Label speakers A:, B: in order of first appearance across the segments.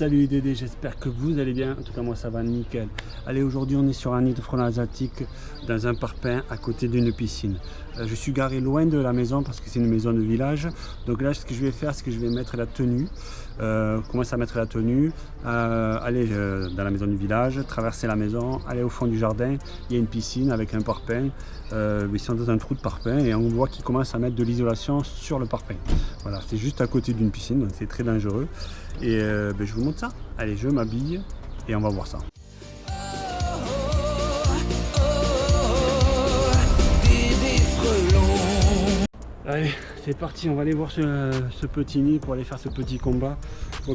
A: Salut Dédé, j'espère que vous allez bien. En tout cas, moi ça va nickel. Allez, aujourd'hui on est sur un nid de frelons asiatique dans un parpaing à côté d'une piscine. Euh, je suis garé loin de la maison parce que c'est une maison de village. Donc là, ce que je vais faire, c'est que je vais mettre la tenue. Euh, commencer à mettre la tenue, euh, aller euh, dans la maison du village, traverser la maison, aller au fond du jardin. Il y a une piscine avec un parpaing. ils sont dans un trou de parpaing et on voit qu'ils commencent à mettre de l'isolation sur le parpaing. Voilà, c'est juste à côté d'une piscine, donc c'est très dangereux. Et ben, je vous montre ça. Allez, je m'habille et on va voir ça. Allez, c'est parti, on va aller voir ce, petit nid pour aller faire ce petit combat.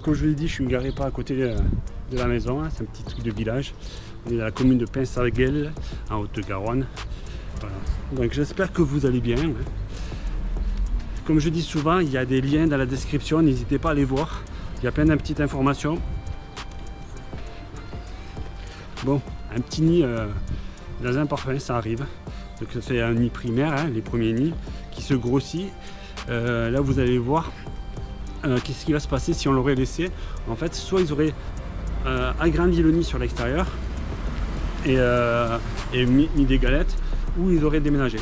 A: comme je vous l'ai dit, je suis garé pas à côté de, la maison, hein. c'est un petit truc de village. On est dans la commune de Pinsarguel, en Haute-Garonne. Donc j'espère que vous allez bien. Hein. Comme je dis souvent, il y a des liens dans la description, n'hésitez pas à les voir. Il y a plein de petites informations. Bon, un petit nid euh, dans un parfum, ça arrive. Donc c'est un nid primaire, hein, les premiers nids qui se grossit. Euh, là, vous allez voir euh, qu'est-ce qui va se passer si on l'aurait laissé. En fait, soit ils auraient agrandi le nid sur l'extérieur et, mis, des galettes, ou ils auraient déménagé.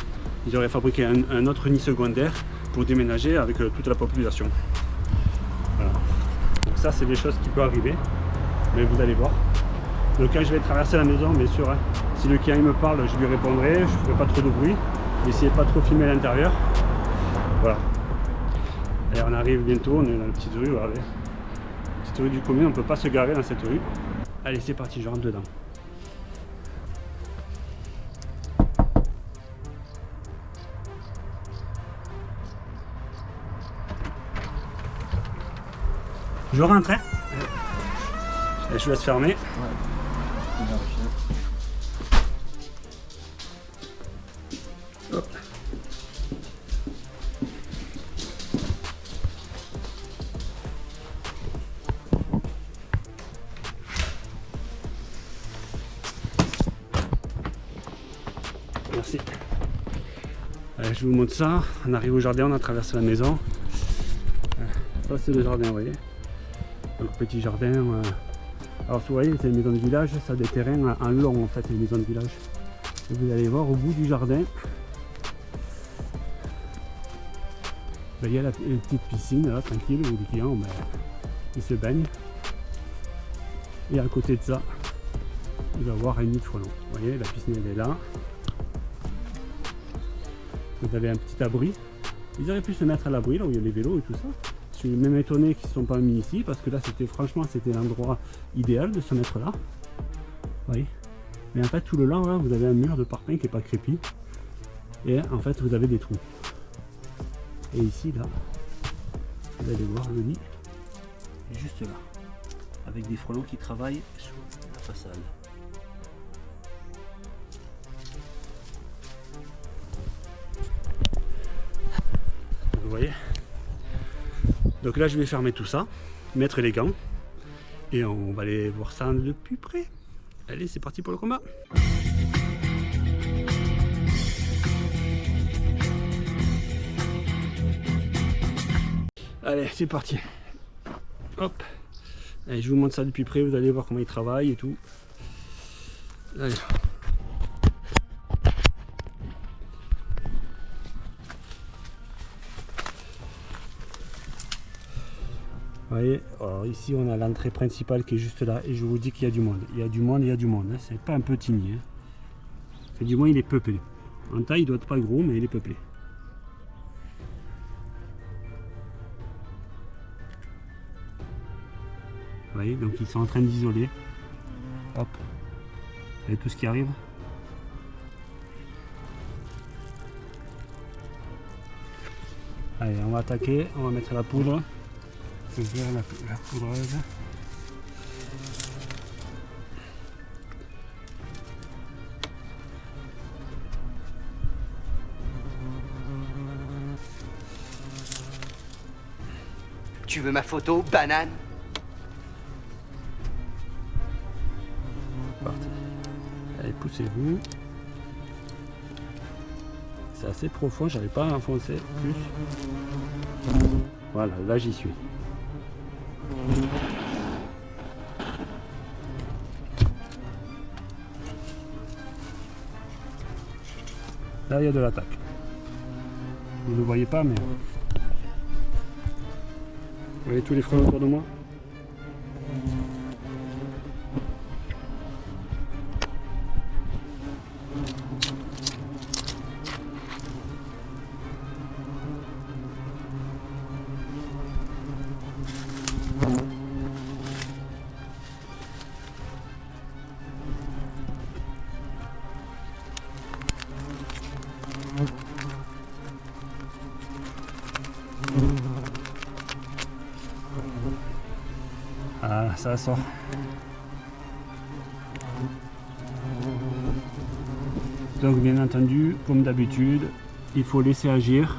A: Ils auraient fabriqué un, autre nid secondaire pour déménager avec toute la population. Ça, c'est des choses qui peuvent arriver, mais vous allez voir. Donc quand je vais traverser la maison, bien sûr, hein, si le client me parle, je lui répondrai, je ferai pas trop de bruit. Essayez pas trop filmer à l'intérieur. Voilà. Et on arrive bientôt, on est dans la petite rue, regardez. Petite rue du commune, on peut pas se garer dans cette rue. Allez, c'est parti, je rentre dedans. Je rentre, hein Et je laisse fermer. Ouais. Merci. Allez, je vous montre ça. On arrive au jardin, on a traversé la maison. Ça c'est le jardin, vous voyez. Petit jardin. Euh. Alors vous voyez, c'est une maison de village, ça a des terrains en long en fait, une maison de village. Et vous allez voir au bout du jardin, ben, il y a la, une petite piscine là, tranquille, où les clients ben, ils se baignent. Et à côté de ça, il va y avoir un nid de frelons. Vous voyez, la piscine elle est là. Vous avez un petit abri. Ils auraient pu se mettre à l'abri là où il y a les vélos et tout ça. Suis même étonné qu'ils ne sont pas mis ici parce que là c'était franchement c'était l'endroit idéal de se mettre là. Voyez Mais en fait tout le long là vous avez un mur de parpaing qui n'est pas crépi. Et en fait vous avez des trous. Et ici là, vous allez voir le nid juste là. Avec des frelons qui travaillent sur la façade. Vous voyez? Donc là, je vais fermer tout ça, mettre les gants, et on va aller voir ça de plus près. Allez, c'est parti pour le combat Allez, c'est parti. Hop. Allez, je vous montre ça depuis près, vous allez voir comment il travaille et tout. Allez. Voyez, alors ici on a l'entrée principale qui est juste là et je vous dis qu'il y a du monde. Il y a du monde, il y a du monde. Hein. C'est pas un petit nid. Hein. du moins il est peuplé. En taille il doit être pas gros mais il est peuplé. Vous voyez, donc ils sont en train d'isoler. Hop. Vous voyez tout ce qui arrive? Allez, on va attaquer, on va mettre la poudre ouvrir la, la poudreuse.
B: Tu veux ma photo, banane?
A: Parti. Allez, poussez-vous. C'est assez profond, j'avais pas à enfoncer plus. Voilà, là j'y suis. Là, de l'attaque. Vous ne le voyez pas, mais... Vous voyez tous les frelons autour de moi? Ah, ça sort. Donc bien entendu, comme d'habitude, il faut laisser agir.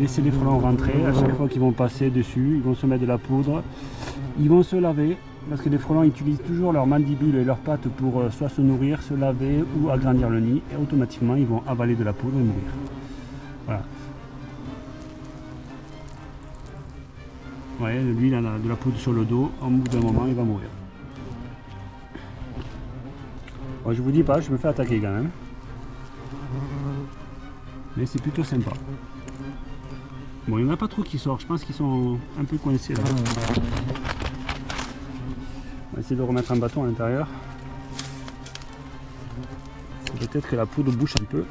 A: Laisser les frelons rentrer. À chaque fois qu'ils vont passer dessus, ils vont se mettre de la poudre. Ils vont se laver. Parce que les frelons utilisent toujours leurs mandibules et leurs pattes pour euh, soit se nourrir, se laver ou agrandir le nid. Et automatiquement, ils vont avaler de la poudre et mourir. Voilà. Voyez, lui, il a de la poudre sur le dos. Au bout d'un moment, il va mourir. Bon, je vous dis pas, je me fais attaquer quand même. Mais c'est plutôt sympa. Bon, il n'y en a pas trop qui sortent. Je pense qu'ils sont un peu coincés là. On va essayer de remettre un bâton à l'intérieur. Peut-être que la poudre bouche un peu.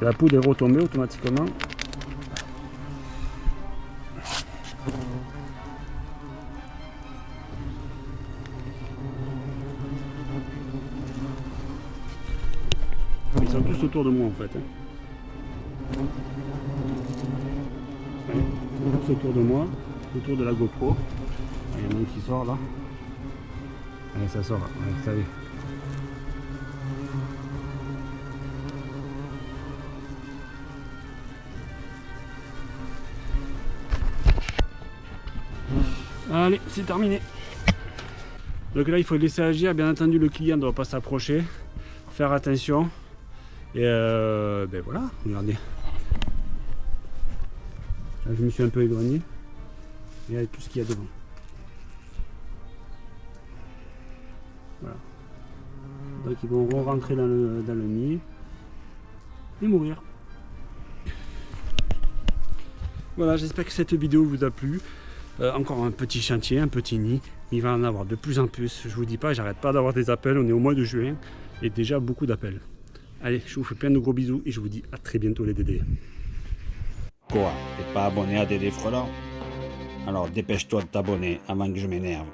A: La poudre est retombée automatiquement. Autour de moi en fait. hein. Autour de moi, autour de la GoPro. Il y en a un qui sort là. Allez, ça sort. Ouais, ça. Allez, c'est terminé. Donc là, il faut laisser agir. Bien entendu, le client ne doit pas s'approcher. Faire attention. Et euh, ben voilà, regardez. Là, je me suis un peu éloigné. Regardez tout ce qu'il y a devant. Voilà. Donc ils vont le, dans le nid et mourir. Voilà, j'espère que cette vidéo vous a plu. Euh, encore un petit chantier, un petit nid. Il va en avoir de plus en plus. Je vous dis pas, j'arrête pas d'avoir des appels. On est au mois de juin et déjà beaucoup d'appels. Allez, je vous fais plein de gros bisous et je vous dis à très bientôt les Dédés.
C: Quoi T'es pas abonné à Dédé Frelant Alors dépêche-toi de t'abonner avant que je m'énerve.